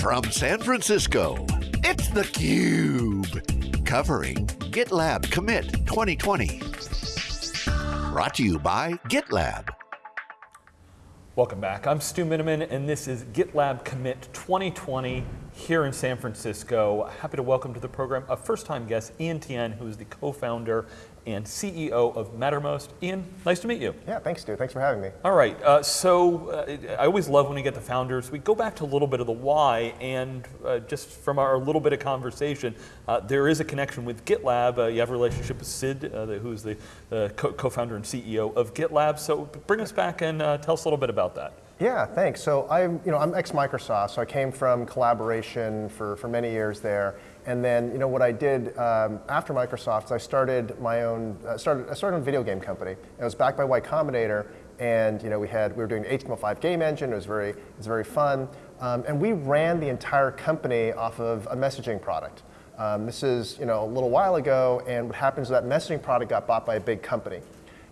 From San Francisco, it's theCUBE. Covering GitLab Commit 2020. Brought to you by GitLab. Welcome back, I'm Stu Miniman and this is GitLab Commit 2020 here in San Francisco. Happy to welcome to the program a first time guest, Ian Tien, who is the co-founder and CEO of Mattermost. Ian, nice to meet you. Yeah, thanks, Stu. Thanks for having me. All right, uh, so uh, I always love when we get the founders. We go back to a little bit of the why, and uh, just from our little bit of conversation, uh, there is a connection with GitLab. Uh, you have a relationship with Sid, uh, who's the co-founder and CEO of GitLab. So bring us back and tell us a little bit about that. Yeah, thanks. So I'm, you know, I'm ex-Microsoft, so I came from collaboration for, for many years there. And then, you know, what I did um, after Microsoft I started my own, uh, started, I started a video game company. It was backed by Y Combinator, and you know, we had, we were doing HTML5 game engine. It was very, it was very fun. Um, and we ran the entire company off of a messaging product. Um, this is, you know, a little while ago, and what happens is that messaging product got bought by a big company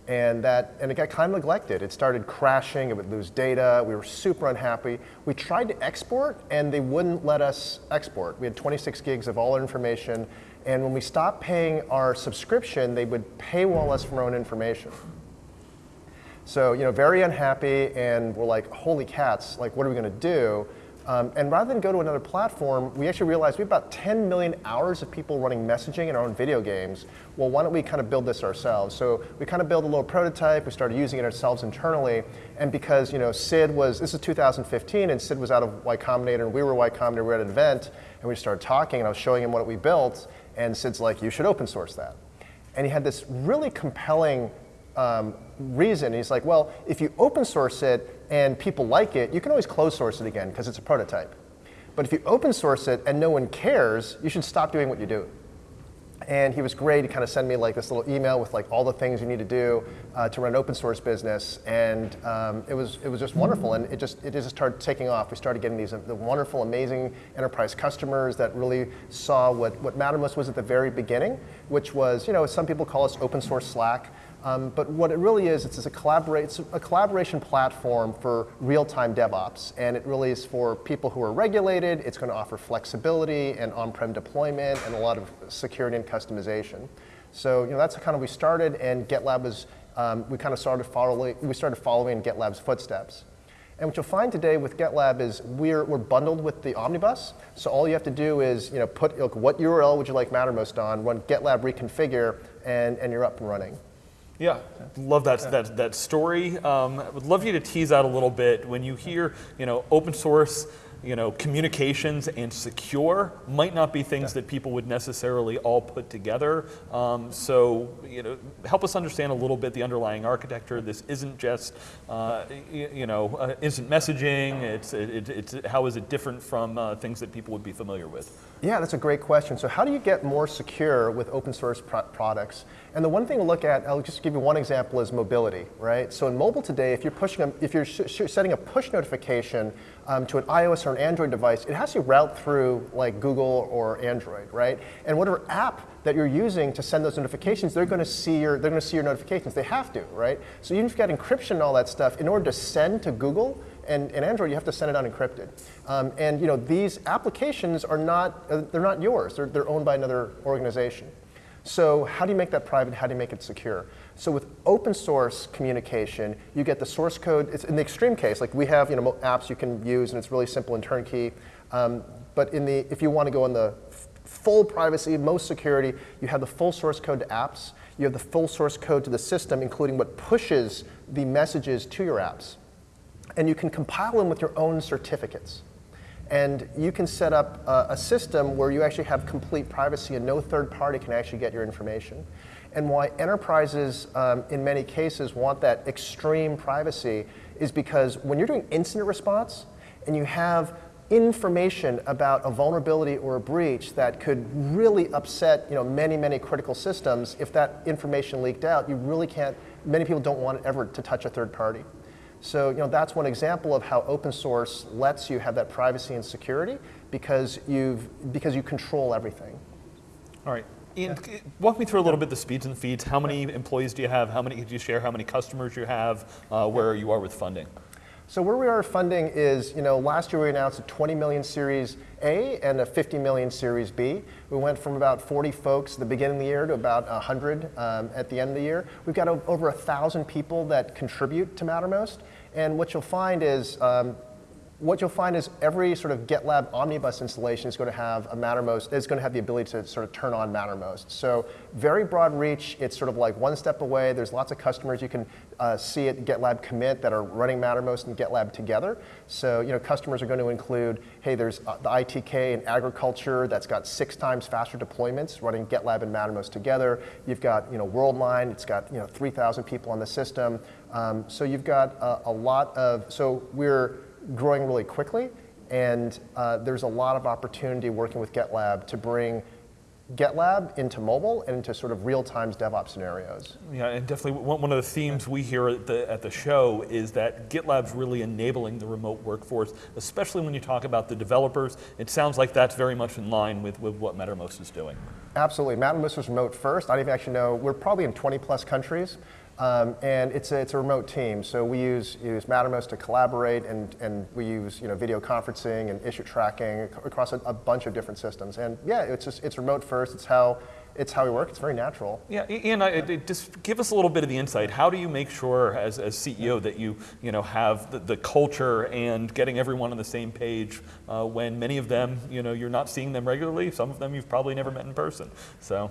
and that and it got kind of neglected. It started crashing, it would lose data, we were super unhappy. We tried to export and they wouldn't let us export. We had 26 gigs of all our information and when we stopped paying our subscription, they would paywall us from our own information. So, you know, very unhappy and we're like, holy cats, like what are we gonna do? Um, and rather than go to another platform, we actually realized we have about 10 million hours of people running messaging in our own video games. Well, why don't we kind of build this ourselves? So we kind of built a little prototype. We started using it ourselves internally. And because you know Sid was, this is 2015, and Sid was out of Y Combinator, and we were Y Combinator, we were at an event, and we started talking, and I was showing him what we built, and Sid's like, you should open source that. And he had this really compelling um, reason. He's like, well, if you open source it, and people like it, you can always close source it again because it's a prototype. But if you open source it and no one cares, you should stop doing what you do. And he was great. He kind of sent me like this little email with like all the things you need to do uh, to run an open source business, and um, it was it was just wonderful. And it just it just started taking off. We started getting these the wonderful, amazing enterprise customers that really saw what what Mattermost was at the very beginning, which was you know some people call us open source Slack. Um, but what it really is, it's, a, it's a collaboration platform for real-time DevOps. And it really is for people who are regulated. It's going to offer flexibility and on-prem deployment and a lot of security and customization. So you know, that's kind of we started, and GitLab was, um, we kind of started following, we started following GitLab's footsteps. And what you'll find today with GitLab is we're, we're bundled with the Omnibus. So all you have to do is you know, put like, what URL would you like Mattermost on, run GitLab reconfigure, and, and you're up and running. Yeah, love that, yeah. that, that story. Um, I would love you to tease out a little bit when you hear, you know, open source, you know, communications and secure might not be things that people would necessarily all put together. Um, so, you know, help us understand a little bit the underlying architecture. This isn't just, uh, you, you, know, uh, instant messaging. It's, it, it's, how is it different from uh, things that people would be familiar with? Yeah, that's a great question. So how do you get more secure with open source pro products? And the one thing to look at, I'll just give you one example, is mobility, right? So in mobile today, if you're pushing, a, if you're setting a push notification um, to an iOS or an Android device, it has to route through like Google or Android, right? And whatever app that you're using to send those notifications, they're going to see your they're going to see your notifications. They have to, right? So even if you've got encryption and all that stuff, in order to send to Google and, and Android, you have to send it unencrypted. Um, and you know these applications are not uh, they're not yours. They're they're owned by another organization. So how do you make that private? How do you make it secure? So with open source communication, you get the source code. It's in the extreme case, like we have you know apps you can use, and it's really simple and turnkey. Um, but in the if you want to go in the full privacy, most security, you have the full source code to apps. You have the full source code to the system, including what pushes the messages to your apps. And you can compile them with your own certificates. And you can set up a, a, system where you actually have complete privacy and no third party can actually get your information. And why enterprises, um, in many cases, want that extreme privacy is because when you're doing incident response and you have information about a vulnerability or a breach that could really upset you know, many, many critical systems, if that information leaked out, you really can't, many people don't want ever to touch a third party. So you know, that's one example of how open source lets you have that privacy and security because, you've, because you control everything. All right. Ian, yeah. walk me through a little bit the speeds and feeds. How many employees do you have? How many do you share? How many customers you have? Uh, where you are with funding? So where we are funding is, you know, last year we announced a 20 million Series A and a 50 million Series B. We went from about 40 folks at the beginning of the year to about 100 um, at the end of the year. We've got over a thousand people that contribute to Mattermost. And what you'll find is um, what you'll find is every sort of GitLab omnibus installation is going to have a Mattermost, is going to have the ability to sort of turn on Mattermost. So very broad reach. It's sort of like one step away. There's lots of customers you can uh, see at GitLab commit that are running Mattermost and GitLab together. So you know, customers are going to include, hey, there's uh, the ITK in agriculture that's got six times faster deployments running GitLab and Mattermost together. You've got you know Worldline. It's got you know 3,000 people on the system. Um, so you've got a, a lot of. So we're growing really quickly, and uh, there's a lot of opportunity working with GitLab to bring GitLab into mobile and into sort of real-time DevOps scenarios. Yeah, and definitely one of the themes we hear at the, at the show is that GitLab's really enabling the remote workforce, especially when you talk about the developers. It sounds like that's very much in line with, with what Mattermost is doing. Absolutely, Mattermost was remote first. I don't even actually know, we're probably in 20 plus countries. Um, and it's a, it's a remote team, so we use, use Mattermost to collaborate, and, and we use you know, video conferencing and issue tracking across a, a bunch of different systems. And yeah, it's, just, it's remote first, it's how, it's how we work, it's very natural. Yeah, Ian, I, just give us a little bit of the insight. How do you make sure, as, as CEO, that you, you know, have the, the culture and getting everyone on the same page uh, when many of them, you know, you're not seeing them regularly, some of them you've probably never met in person, so.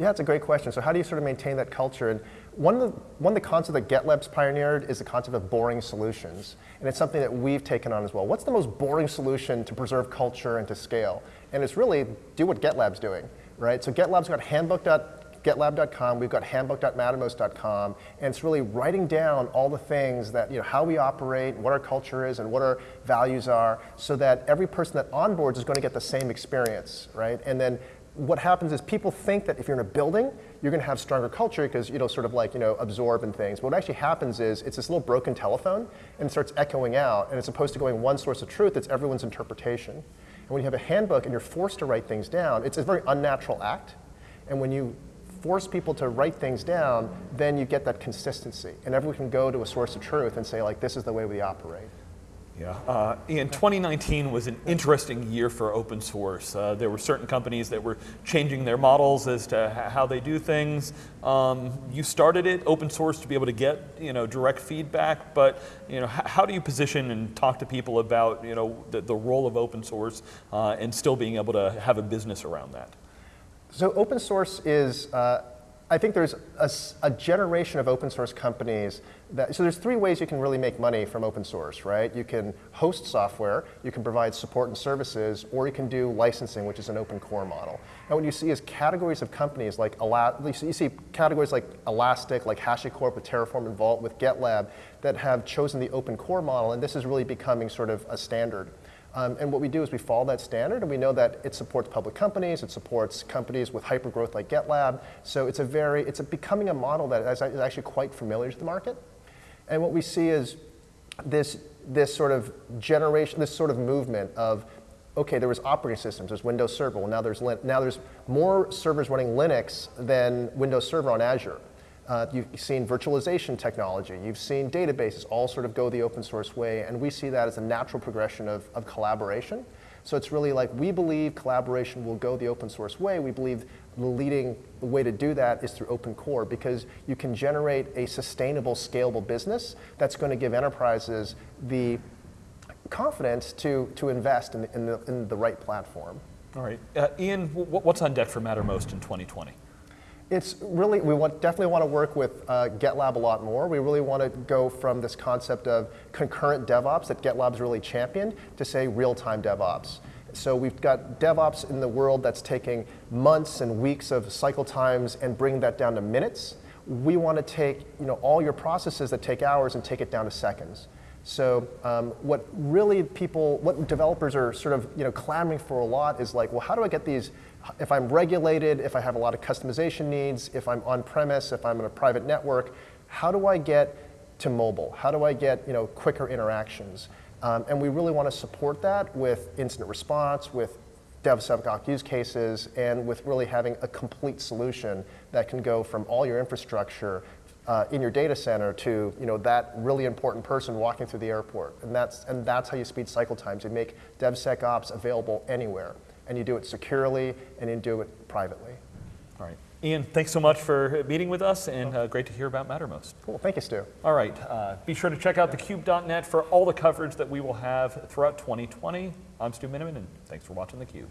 Yeah, it's a great question. So how do you sort of maintain that culture? And one of, the, one of the concepts that GitLab's pioneered is the concept of boring solutions. And it's something that we've taken on as well. What's the most boring solution to preserve culture and to scale? And it's really do what GitLab's doing, right? So GitLab's got handbook.gitlab.com, we've got handbook.mattermost.com, and it's really writing down all the things that, you know, how we operate, what our culture is, and what our values are, so that every person that onboards is going to get the same experience, right? And then what happens is people think that if you're in a building, you're going to have stronger culture because you know sort of like you know absorb and things. But what actually happens is it's this little broken telephone and it starts echoing out, and as opposed to going one source of truth, it's everyone's interpretation. And when you have a handbook and you're forced to write things down, it's a very unnatural act. And when you force people to write things down, then you get that consistency, and everyone can go to a source of truth and say like, this is the way we operate. Yeah, uh, Ian, 2019 was an interesting year for open source. Uh, there were certain companies that were changing their models as to how they do things. Um, you started it open source to be able to get you know direct feedback, but you know how do you position and talk to people about you know the, the role of open source uh, and still being able to have a business around that? So open source is uh, I think there's a, a, generation of open source companies that, so there's three ways you can really make money from open source, right? You can host software, you can provide support and services, or you can do licensing, which is an open core model. And what you see is categories of companies like, you see categories like Elastic, like HashiCorp with Terraform and Vault with GitLab that have chosen the open core model, and this is really becoming sort of a standard. Um, and what we do is we follow that standard, and we know that it supports public companies, it supports companies with hypergrowth like GitLab. So it's a very, it's a becoming a model that is actually quite familiar to the market. And what we see is this, this sort of generation, this sort of movement of, okay, there was operating systems, there's Windows Server, well now there's, now there's more servers running Linux than Windows Server on Azure. Uh, you've seen virtualization technology. You've seen databases all sort of go the open source way, and we see that as a natural progression of, of collaboration. So it's really like we believe collaboration will go the open source way. We believe the leading way to do that is through open core because you can generate a sustainable, scalable business that's going to give enterprises the confidence to, to invest in, in, the, in the right platform. All right. Uh, Ian, what's on deck for Mattermost in 2020? It's really, we want, definitely want to work with uh, GitLab a lot more. We really want to go from this concept of concurrent DevOps that GitLab's really championed to say real-time DevOps. So we've got DevOps in the world that's taking months and weeks of cycle times and bring that down to minutes. We want to take you know, all your processes that take hours and take it down to seconds. So um, what really people, what developers are sort of you know, clamoring for a lot is like, well, how do I get these if I'm regulated, if I have a lot of customization needs, if I'm on premise, if I'm in a private network, how do I get to mobile? How do I get you know, quicker interactions? Um, and we really want to support that with incident response, with DevSecOps use cases, and with really having a complete solution that can go from all your infrastructure uh, in your data center to you know that really important person walking through the airport, and that's and that's how you speed cycle times. You make DevSecOps available anywhere, and you do it securely, and you do it privately. All right. Ian, thanks so much for meeting with us, and uh, great to hear about Mattermost. Cool. Thank you, Stu. All right. Uh, be sure to check out thecube.net for all the coverage that we will have throughout 2020. I'm Stu Miniman, and thanks for watching theCUBE.